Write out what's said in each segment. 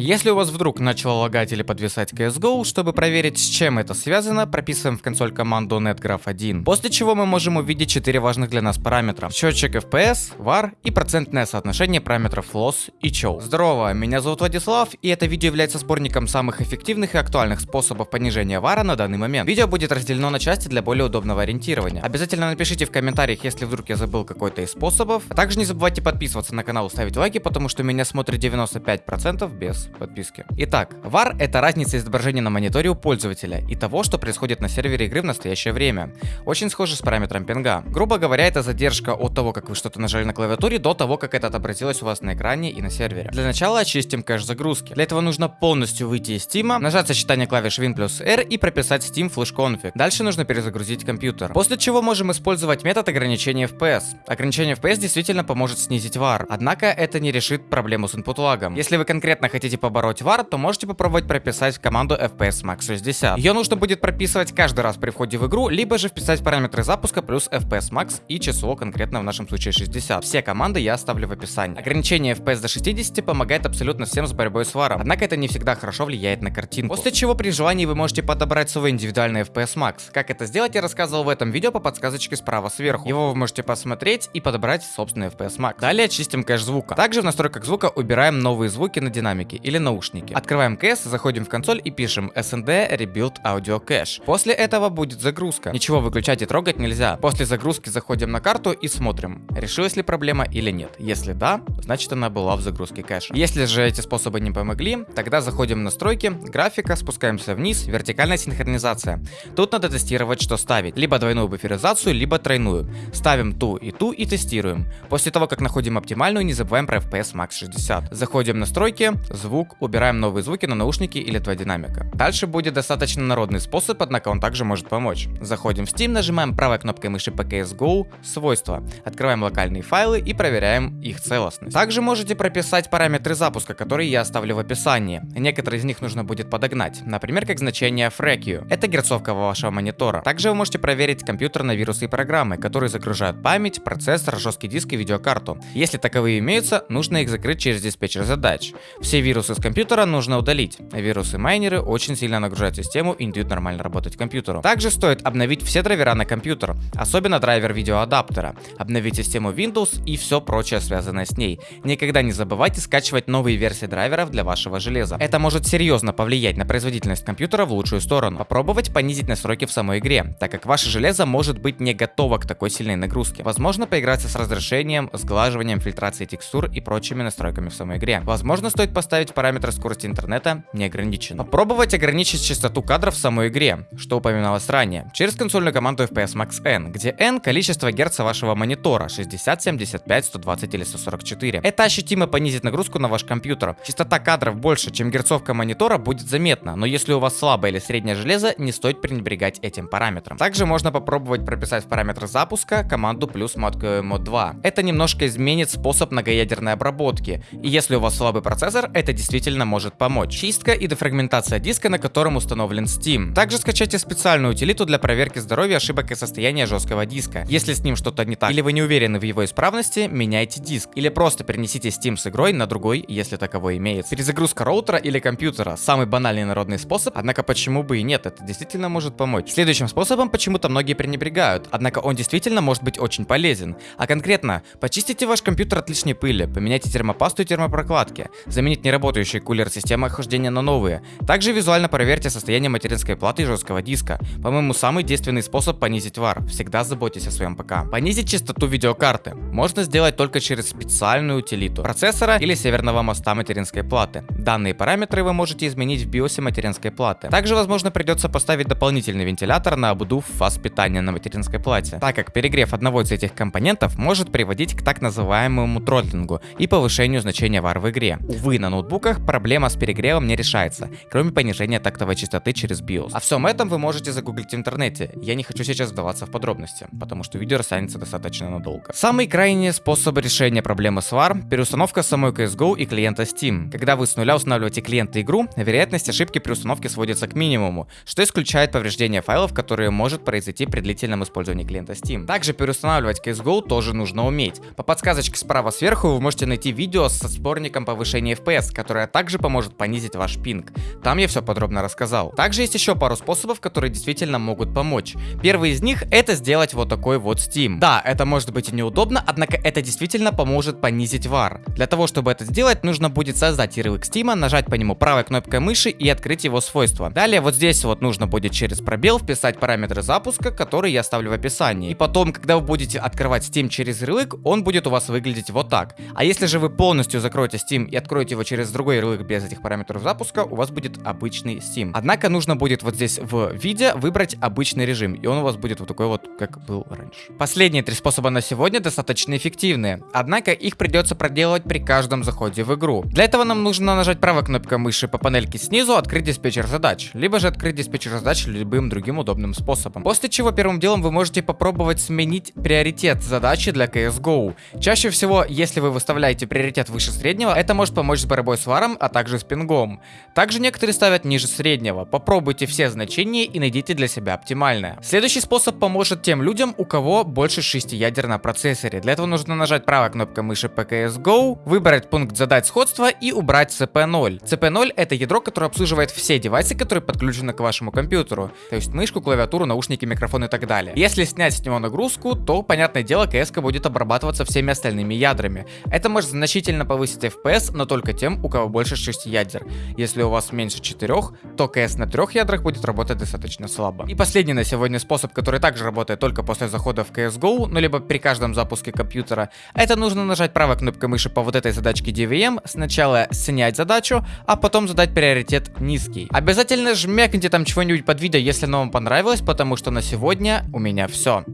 Если у вас вдруг начало лагать или подвисать CSGO, чтобы проверить, с чем это связано, прописываем в консоль команду netgraph1, после чего мы можем увидеть 4 важных для нас параметра. Счетчик FPS, VAR и процентное соотношение параметров loss и chow. Здорово, меня зовут Владислав, и это видео является сборником самых эффективных и актуальных способов понижения вара на данный момент. Видео будет разделено на части для более удобного ориентирования. Обязательно напишите в комментариях, если вдруг я забыл какой-то из способов. А также не забывайте подписываться на канал, ставить лайки, потому что меня смотрит 95% без подписки. Итак, VAR это разница изображения на мониторе у пользователя и того, что происходит на сервере игры в настоящее время. Очень схоже с параметром пинга. Грубо говоря, это задержка от того, как вы что-то нажали на клавиатуре, до того, как это отобразилось у вас на экране и на сервере. Для начала очистим кэш загрузки. Для этого нужно полностью выйти из Steam, нажать сочетание клавиш Win плюс R и прописать Steam Flash Config. Дальше нужно перезагрузить компьютер. После чего можем использовать метод ограничения FPS. Ограничение FPS действительно поможет снизить VAR, однако это не решит проблему с input лагом. Если вы конкретно хотите побороть VAR, то можете попробовать прописать команду FPS Max 60. Ее нужно будет прописывать каждый раз при входе в игру, либо же вписать параметры запуска плюс FPS Max и число конкретно в нашем случае 60. Все команды я оставлю в описании. Ограничение FPS до 60 помогает абсолютно всем с борьбой с варом, однако это не всегда хорошо влияет на картинку. После чего при желании вы можете подобрать свой индивидуальный FPS Max. Как это сделать я рассказывал в этом видео по подсказочке справа сверху. Его вы можете посмотреть и подобрать собственный FPS Max. Далее очистим кэш звука. Также в настройках звука убираем новые звуки на динамике или наушники. Открываем CS, заходим в консоль и пишем SND Rebuild Audio Cache. После этого будет загрузка. Ничего выключать и трогать нельзя. После загрузки заходим на карту и смотрим, решилась ли проблема или нет. Если да, значит она была в загрузке кэша. Если же эти способы не помогли, тогда заходим в настройки, графика, спускаемся вниз, вертикальная синхронизация. Тут надо тестировать, что ставить. Либо двойную буферизацию, либо тройную. Ставим ту и ту и тестируем. После того, как находим оптимальную, не забываем про FPS Max 60. Заходим в настройки, звук, убираем новые звуки на наушники или два динамика. Дальше будет достаточно народный способ, однако он также может помочь. Заходим в Steam, нажимаем правой кнопкой мыши по CSGO, свойства, открываем локальные файлы и проверяем их целостность. Также можете прописать параметры запуска, которые я оставлю в описании. Некоторые из них нужно будет подогнать, например, как значение FREQ. Это герцовка вашего монитора. Также вы можете проверить компьютер на вирусы и программы, которые загружают память, процессор, жесткий диск и видеокарту. Если таковые имеются, нужно их закрыть через диспетчер задач. Все вирусы с компьютера нужно удалить. Вирусы-майнеры очень сильно нагружают систему и не дают нормально работать компьютеру. Также стоит обновить все драйвера на компьютер, особенно драйвер видеоадаптера, обновить систему Windows и все прочее связанное с ней. Никогда не забывайте скачивать новые версии драйверов для вашего железа. Это может серьезно повлиять на производительность компьютера в лучшую сторону. Попробовать понизить настройки в самой игре, так как ваше железо может быть не готово к такой сильной нагрузке. Возможно поиграться с разрешением, сглаживанием, фильтрацией текстур и прочими настройками в самой игре. Возможно стоит поставить параметр скорости интернета неограниченно. Попробовать ограничить частоту кадров в самой игре, что упоминалось ранее, через консольную команду FPS Max N, где N количество герца вашего монитора 60, 75, 120 или 144. Это ощутимо понизит нагрузку на ваш компьютер. Частота кадров больше, чем герцовка монитора будет заметна, но если у вас слабое или среднее железо, не стоит пренебрегать этим параметром. Также можно попробовать прописать в параметр запуска команду плюс mod, mod 2. Это немножко изменит способ многоядерной обработки, и если у вас слабый процессор, это действительно может помочь. Чистка и дефрагментация диска, на котором установлен Steam. Также скачайте специальную утилиту для проверки здоровья, ошибок и состояния жесткого диска. Если с ним что-то не так или вы не уверены в его исправности, меняйте диск. Или просто перенесите Steam с игрой на другой, если таковой имеется. Перезагрузка роутера или компьютера. Самый банальный народный способ, однако почему бы и нет, это действительно может помочь. Следующим способом почему-то многие пренебрегают, однако он действительно может быть очень полезен. А конкретно, почистите ваш компьютер от лишней пыли, поменяйте термопасту и термопрокладки, заменить неработающие кулер системы охлаждения на новые. Также визуально проверьте состояние материнской платы и жесткого диска. По-моему, самый действенный способ понизить вар. Всегда заботьтесь о своем ПК. Понизить частоту видеокарты можно сделать только через специальную утилиту процессора или северного моста материнской платы. Данные параметры вы можете изменить в биосе материнской платы. Также, возможно, придется поставить дополнительный вентилятор на обдув фаз питания на материнской плате, так как перегрев одного из этих компонентов может приводить к так называемому тротлингу и повышению значения вар в игре. Увы, на ноутбуках проблема с перегревом не решается, кроме понижения тактовой частоты через BIOS. О всем этом вы можете загуглить в интернете. Я не хочу сейчас вдаваться в подробности, потому что видео растянется достаточно надолго. Самый крайний способ решения проблемы с VAR – переустановка самой CSGO и клиента Steam. Когда вы с нуля устанавливаете клиента игру, вероятность ошибки при установке сводится к минимуму, что исключает повреждение файлов, которые может произойти при длительном использовании клиента Steam. Также переустанавливать CSGO тоже нужно уметь. По подсказочке справа сверху вы можете найти видео со сборником повышения FPS, которая также поможет понизить ваш пинг. Там я все подробно рассказал. Также есть еще пару способов, которые действительно могут помочь. Первый из них это сделать вот такой вот Steam. Да, это может быть и неудобно, однако это действительно поможет понизить VAR. Для того, чтобы это сделать, нужно будет создать ярлык Steam, нажать по нему правой кнопкой мыши и открыть его свойства. Далее вот здесь вот нужно будет через пробел вписать параметры запуска, которые я оставлю в описании. И потом, когда вы будете открывать Steam через ярлык, он будет у вас выглядеть вот так. А если же вы полностью закроете Steam и откроете его через другой ярлык без этих параметров запуска, у вас будет обычный Steam. Однако нужно будет вот здесь в виде выбрать обычный режим, и он у вас будет вот такой вот, как был раньше. Последние три способа на сегодня достаточно эффективные, однако их придется проделывать при каждом заходе в игру. Для этого нам нужно нажать правой кнопкой мыши по панельке снизу, открыть диспетчер задач, либо же открыть диспетчер задач любым другим удобным способом. После чего первым делом вы можете попробовать сменить приоритет задачи для CSGO. Чаще всего, если вы выставляете приоритет выше среднего, это может помочь с борьбой с варом, а также с пингом. Также некоторые ставят ниже среднего. Попробуйте все значения и найдите для себя оптимальное. Следующий способ поможет тем людям, у кого больше 6 ядер на процессоре. Для этого нужно нажать правой кнопкой мыши по CSGO, выбрать пункт задать сходства и убрать CP0. CP0 это ядро, которое обслуживает все девайсы, которые подключены к вашему компьютеру. То есть мышку, клавиатуру, наушники, микрофон и так далее. Если снять с него нагрузку, то, понятное дело, CS будет обрабатываться всеми остальными ядрами. Это может значительно повысить FPS, но только тем, у кого больше 6 ядер. Если у вас меньше 4, то CS на 3 ядрах будет работать достаточно слабо. И последний на сегодня способ, который также работает только после захода в CSGO, ну либо при каждом запуске компьютера, это нужно нажать правой кнопкой мыши по вот этой задачке DVM, сначала снять задачу, а потом задать приоритет низкий. Обязательно жмякните там чего-нибудь под видео, если оно вам понравилось, потому что на сегодня у меня все.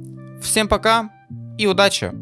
Всем пока и удачи!